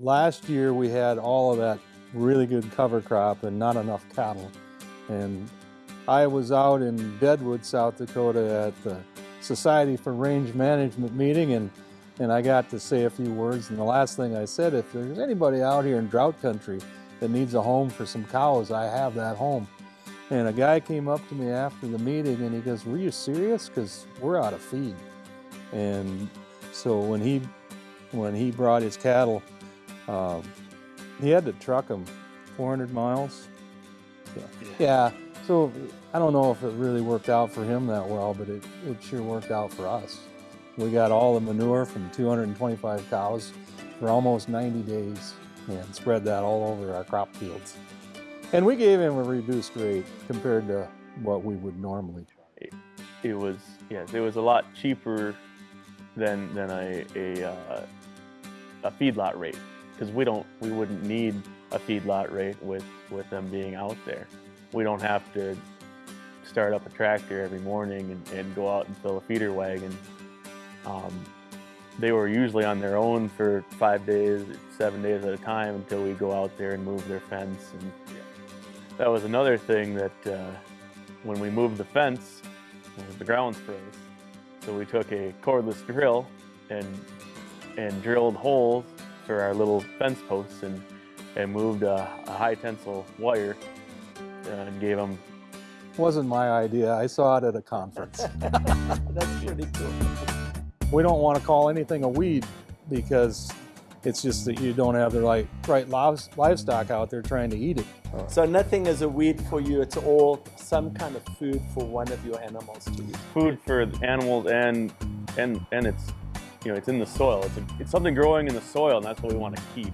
Last year we had all of that really good cover crop and not enough cattle. And I was out in Deadwood, South Dakota at the Society for Range Management meeting and, and I got to say a few words. And the last thing I said, if there's anybody out here in drought country that needs a home for some cows, I have that home. And a guy came up to me after the meeting and he goes, were you serious? Because we're out of feed. And so when he, when he brought his cattle, um, he had to truck them 400 miles. So, yeah, so I don't know if it really worked out for him that well, but it, it sure worked out for us. We got all the manure from 225 cows for almost 90 days and spread that all over our crop fields. And we gave him a reduced rate compared to what we would normally charge. It, it was, yes, it was a lot cheaper than, than a, a, uh, a feedlot rate because we don't, we wouldn't need a feedlot rate with, with them being out there. We don't have to start up a tractor every morning and, and go out and fill a feeder wagon. Um, they were usually on their own for five days, seven days at a time until we go out there and move their fence. And that was another thing that uh, when we moved the fence, the grounds froze. So we took a cordless drill and and drilled holes for our little fence posts and, and moved a, a high tensile wire and gave them. Wasn't my idea. I saw it at a conference. That's pretty cool. we don't want to call anything a weed because it's just that you don't have the right, right livestock out there trying to eat it. Oh. So nothing is a weed for you, it's all some kind of food for one of your animals to eat. Food for the animals and and and it's you know it's in the soil. It's, a, it's something growing in the soil and that's what we want to keep.